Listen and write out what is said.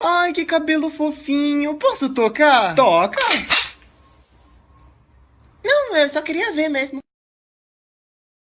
Ai, que cabelo fofinho. Posso tocar? Toca. Não, eu só queria ver mesmo.